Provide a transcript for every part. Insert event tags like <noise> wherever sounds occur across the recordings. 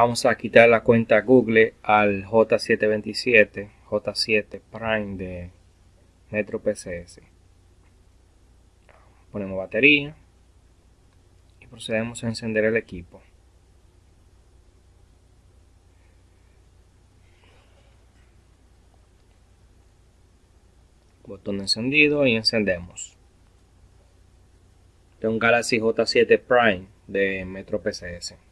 vamos a quitar la cuenta Google al J727, J7 Prime de Metro PCS. Ponemos batería y procedemos a encender el equipo. Botón encendido y encendemos. De un Galaxy J7 Prime de Metro PCS.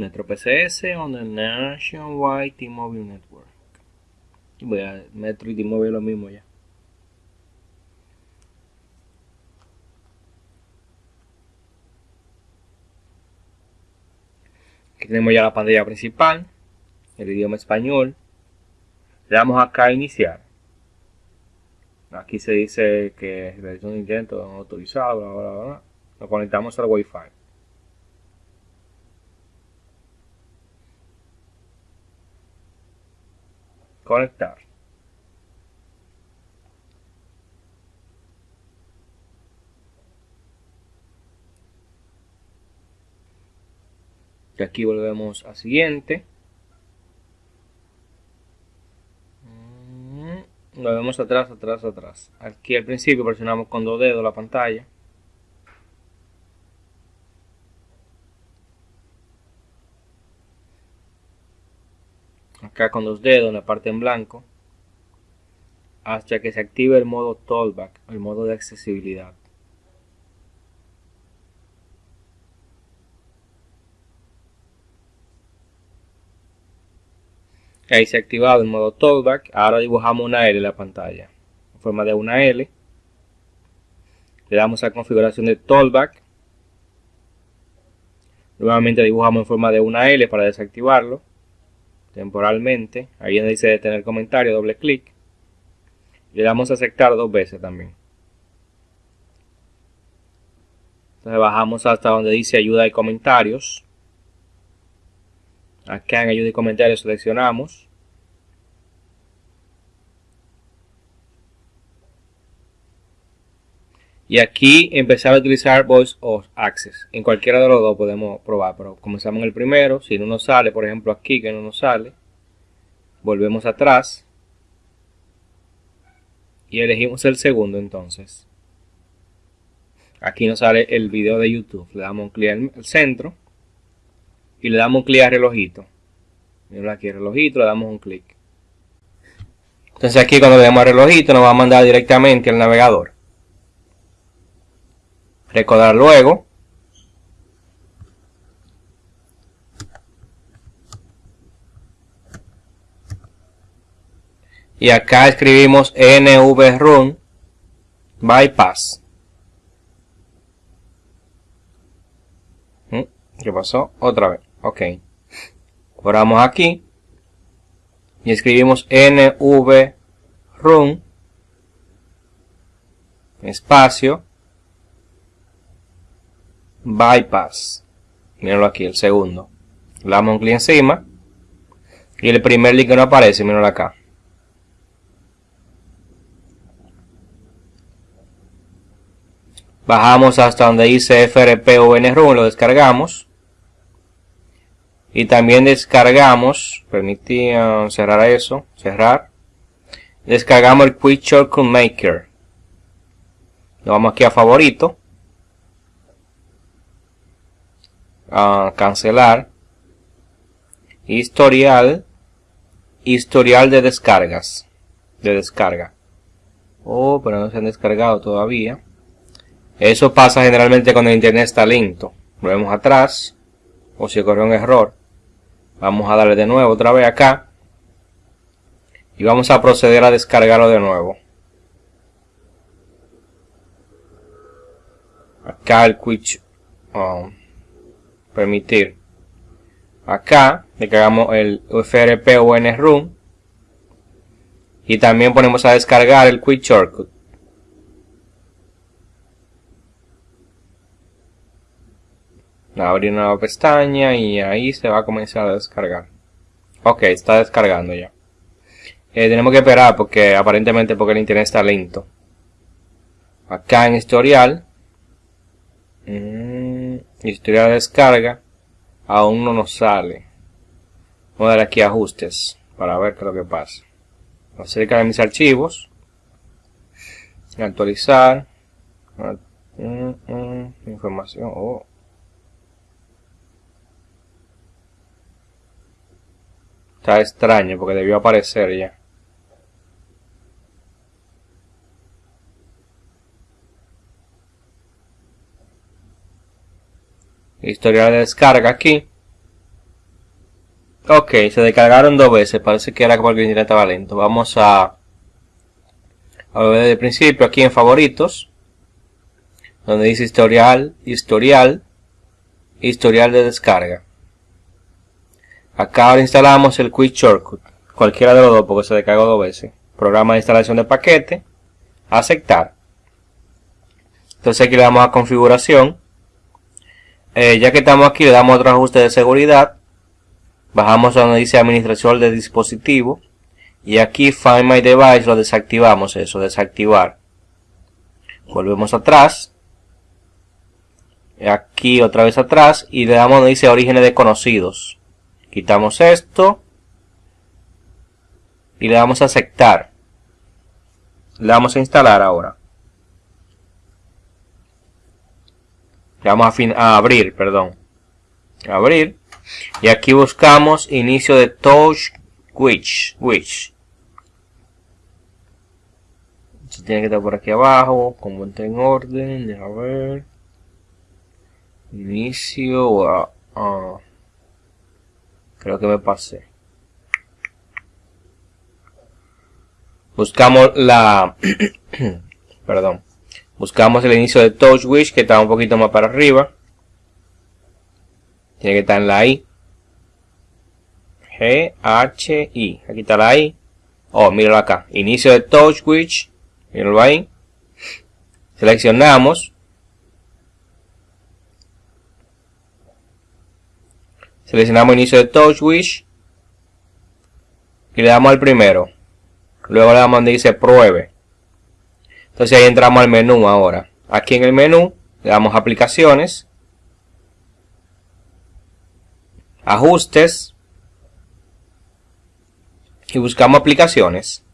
Metro PCS on the Nationwide T-Mobile Network. Voy a Metro y T-Mobile lo mismo ya. Aquí tenemos ya la pantalla principal, el idioma español. Le damos acá a iniciar. Aquí se dice que es un intento autorizado, bla, bla, bla. Lo conectamos al Wi-Fi. Conectar. Y aquí volvemos a siguiente. Mm, lo vemos atrás, atrás, atrás. Aquí al principio presionamos con dos dedos la pantalla. Acá con los dedos en la parte en blanco hasta que se active el modo Tollback, el modo de accesibilidad. Ahí se ha activado el modo Tollback. Ahora dibujamos una L en la pantalla. En forma de una L. Le damos a configuración de Tollback. Nuevamente dibujamos en forma de una L para desactivarlo temporalmente. Ahí donde dice detener comentario, doble clic. Le damos a aceptar dos veces también. Entonces bajamos hasta donde dice ayuda y comentarios. Acá en ayuda y comentarios seleccionamos. Y aquí empezar a utilizar Voice of Access. En cualquiera de los dos podemos probar, pero comenzamos en el primero. Si no nos sale, por ejemplo aquí que no nos sale, volvemos atrás y elegimos el segundo entonces. Aquí nos sale el video de YouTube. Le damos un clic al centro y le damos un clic al relojito. Miren aquí el relojito, le damos un clic. Entonces aquí cuando le damos al relojito nos va a mandar directamente al navegador. Recordar luego. Y acá escribimos nvrun bypass. ¿Mm? ¿Qué pasó? Otra vez. Ok. Corramos aquí. Y escribimos nvrun espacio bypass. Mírenlo aquí, el segundo. Le damos un clic encima. Y el primer link que no aparece, mírenlo acá. Bajamos hasta donde dice FRP o NRUM, lo descargamos. Y también descargamos, permití cerrar eso, cerrar. Descargamos el Quick Shortcut Maker. Lo vamos aquí a favorito. A cancelar. Historial. Historial de descargas. De descarga. Oh pero no se han descargado todavía. Eso pasa generalmente cuando el internet está lento. Volvemos atrás o si ocurrió un error. Vamos a darle de nuevo otra vez acá. Y vamos a proceder a descargarlo de nuevo. Acá el quick permitir acá le hagamos el FRP o NRUM y también ponemos a descargar el Quick Shortcut abrir una nueva pestaña y ahí se va a comenzar a descargar ok está descargando ya Eh, tenemos que esperar porque aparentemente porque el internet está lento. Acá en historial. Historial de descarga. Aún no nos sale. Vamos a dar aquí ajustes para ver qué es lo que pasa. Acerca de mis archivos. Actualizar. Mm, mm, información. Oh. Está extraño porque debió aparecer ya. Historial de descarga aquí. Ok, se descargaron dos veces. Parece que era porque el internet estaba lento. Vamos a, a ver desde el principio aquí en favoritos. Donde dice historial, historial, historial de descarga. Acá ahora instalamos el Quick Shortcut. Cualquiera de los dos porque se descargó dos veces. Programa de instalación de paquete. Aceptar. Entonces aquí le damos a configuración. Eh, ya que estamos aquí le damos otro ajuste de seguridad. Bajamos a donde dice administración de dispositivo. Y aquí Find My Device lo desactivamos eso, desactivar. Volvemos atrás. Aquí otra vez atrás y le damos donde dice orígenes desconocidos. Quitamos esto. Y le damos a aceptar. Le damos a instalar ahora. Le damos a, abrir, perdón. Abrir. Y aquí buscamos inicio de touch which. Which. tiene que estar por aquí abajo. Como está en orden. A ver. Inicio. Creo que me pasé. Buscamos la... <clears throat> perdón. Buscamos el inicio de TouchWish que está un poquito más para arriba. Tiene que estar en la I. G, H, I. Aquí está la I. Oh, míralo acá. Inicio de TouchWish. Míralo ahí. Seleccionamos. Seleccionamos inicio de TouchWish. Y le damos al primero. Luego le damos donde dice pruebe. Entonces ahí entramos al menú ahora. Aquí en el menú le damos aplicaciones. Ajustes. Y buscamos aplicaciones.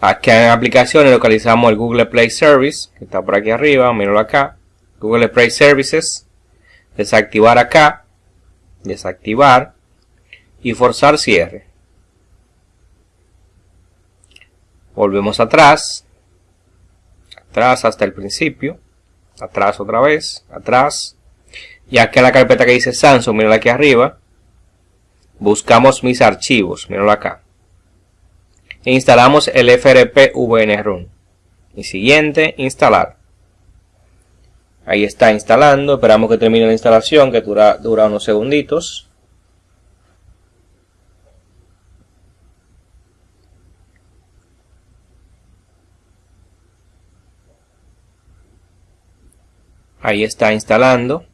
Aquí en aplicaciones localizamos el Google Play Service, que está por aquí arriba, míralo acá. Google Play Services desactivar acá, desactivar y forzar cierre. Volvemos atrás, atrás hasta el principio, atrás otra vez, atrás, y aquí en la carpeta que dice Samsung, mírala aquí arriba, buscamos mis archivos, míralo acá, e instalamos el FRP VNRUN. Y siguiente, instalar. Ahí está instalando. Esperamos que termine la instalación, que dura, dura unos segunditos. Ahí está instalando.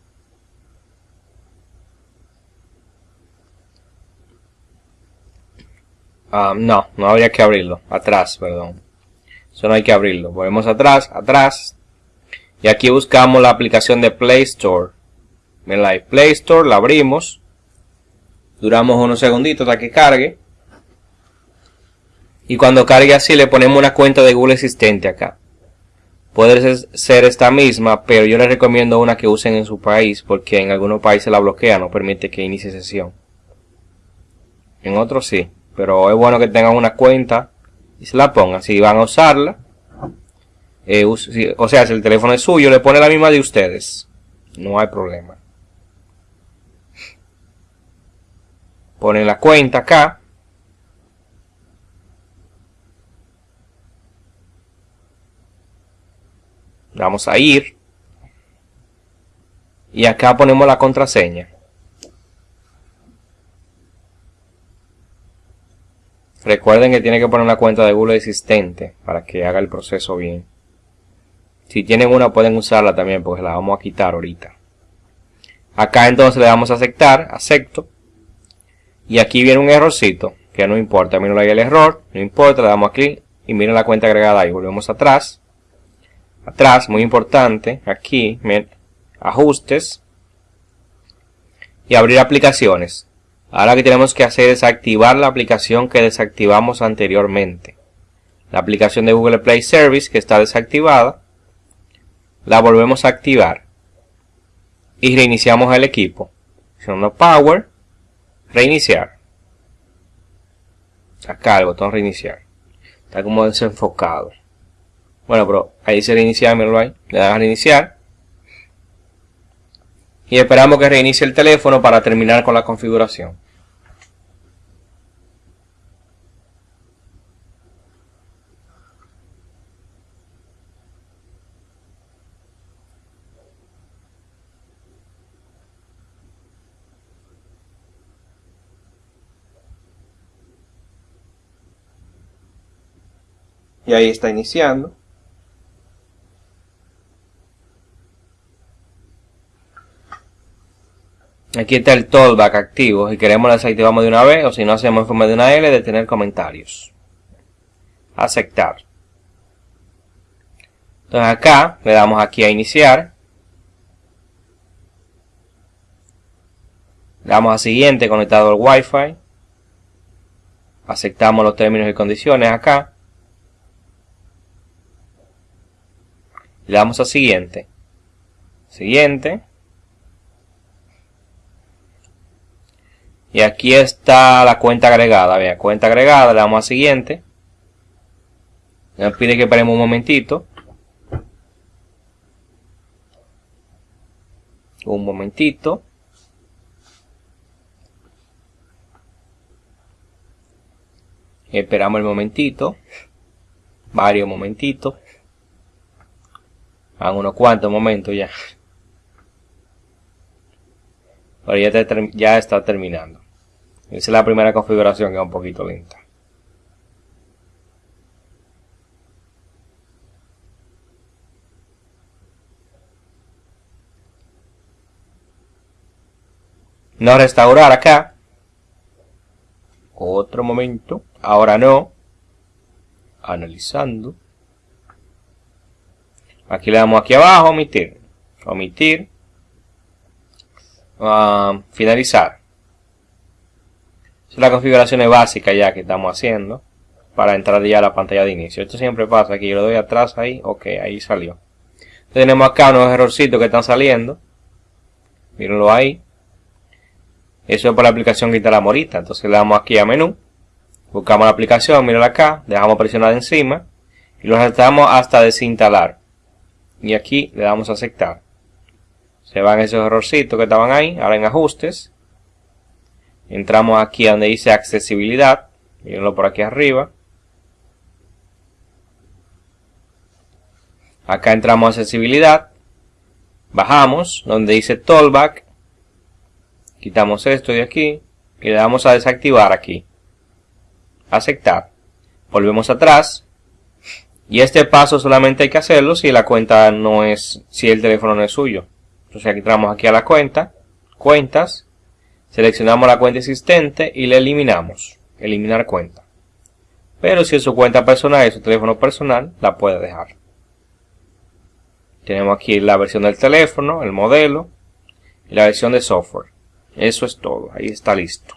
Ah, no, no habría que abrirlo. Atrás, perdón. Eso no hay que abrirlo. Volvemos atrás, atrás. Y aquí buscamos la aplicación de Play Store. En la Play Store la abrimos. Duramos unos segunditos hasta que cargue. Y cuando cargue así le ponemos una cuenta de Google existente acá. Puede ser esta misma, pero yo les recomiendo una que usen en su país porque en algunos países la bloquea, no permite que inicie sesión. En otros sí, pero es bueno que tengan una cuenta y se la pongan. Si van a usarla, eh, o sea, si el teléfono es suyo, le pone la misma de ustedes. No hay problema. Ponen la cuenta acá. Vamos a ir. Y acá ponemos la contraseña. Recuerden que tiene que poner una cuenta de Google existente para que haga el proceso bien. Si tienen una pueden usarla también porque la vamos a quitar ahorita. Acá entonces le damos a aceptar, acepto. Y aquí viene un errorcito, que no importa, miren ahí el error, no importa, le damos clic y miren la cuenta agregada ahí, volvemos atrás. Atrás, muy importante, aquí, ajustes y abrir aplicaciones. Ahora que tenemos que hacer es activar la aplicación que desactivamos anteriormente. La aplicación de Google Play Service que está desactivada, la volvemos a activar y reiniciamos el equipo. Presionando Power, reiniciar. Acá el botón reiniciar. Está como desenfocado. Bueno, pero ahí se reinicia, míralo ahí. Le das a reiniciar. Y esperamos que reinicie el teléfono para terminar con la configuración. y ahí está iniciando. Aquí está el tollback activo. Si queremos lo desactivamos de una vez o si no hacemos en forma de una L de tener comentarios. Aceptar. Entonces acá le damos aquí a iniciar. Le damos a siguiente conectado al Wi-Fi. Aceptamos los términos y condiciones acá. Le damos a siguiente. Siguiente. Y aquí está la cuenta agregada. Vea, cuenta agregada, le damos a siguiente. Nos pide que paremos un momentito. Un momentito. Esperamos el momentito. Varios momentitos a unos cuantos momentos ya. Pero ya, ya está terminando. Esa es la primera configuración que es un poquito lenta. No restaurar acá. Otro momento. Ahora no. Analizando. Aquí le damos aquí abajo, omitir. Omitir. Ah, finalizar. Esa es la configuración básica ya que estamos haciendo. Para entrar ya a la pantalla de inicio. Esto siempre pasa. Aquí yo le doy atrás ahí. Ok, ahí salió. Tenemos acá unos errorcitos que están saliendo. Mírenlo ahí. Eso es por la aplicación que la morita. Entonces le damos aquí a menú. Buscamos la aplicación, mírenla acá. Dejamos presionar encima. Y lo saltamos hasta desinstalar y aquí le damos a aceptar. Se van esos errorcitos que estaban ahí, ahora en ajustes. Entramos aquí donde dice accesibilidad, mírenlo por aquí arriba. Acá entramos a accesibilidad, bajamos donde dice tollback, quitamos esto de aquí y le damos a desactivar aquí. Aceptar. Volvemos atrás y este paso solamente hay que hacerlo si la cuenta no es, si el teléfono no es suyo. Entonces aquí entramos aquí a la cuenta, cuentas, seleccionamos la cuenta existente y le eliminamos, eliminar cuenta. Pero si es su cuenta personal, es su teléfono personal, la puede dejar. Tenemos aquí la versión del teléfono, el modelo y la versión de software. Eso es todo, ahí está listo.